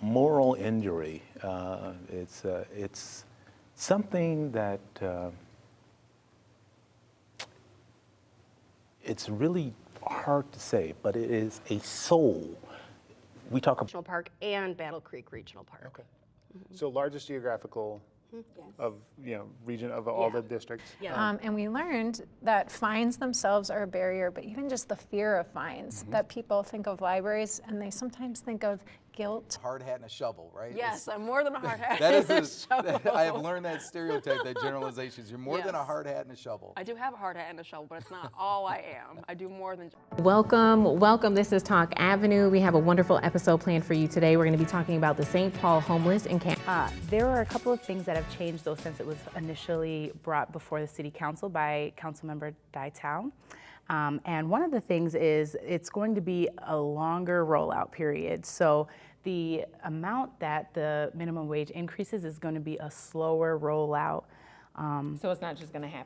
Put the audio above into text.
moral injury. Uh, it's, uh, it's something that uh, it's really hard to say, but it is a soul. We talk about National Park and Battle Creek Regional Park. Okay. So largest geographical of, you know, region of all the districts? Yeah. Um, and we learned that fines themselves are a barrier, but even just the fear of fines, that people think of libraries and they sometimes think of guilt. hard hat and a shovel, right? Yes, It's- I'm more than a hard hat. That is, and a a, shovel. I have learned that stereotype, that generalizations. You're more than a hard hat and a shovel. I do have a hard hat and a shovel, but it's not all I am. I do more than. Welcome, welcome. This is Talk Avenue. We have a wonderful episode planned for you today. We're going to be talking about the St. Paul homeless encampment. Uh, there are a couple of things that have changed though since it was initially brought before the city council by Council Councilmember Dai Thao. Um, and one of the things is it's going to be a longer rollout period. So the amount that the minimum wage increases is going to be a slower rollout. Um, So it's not just going to happen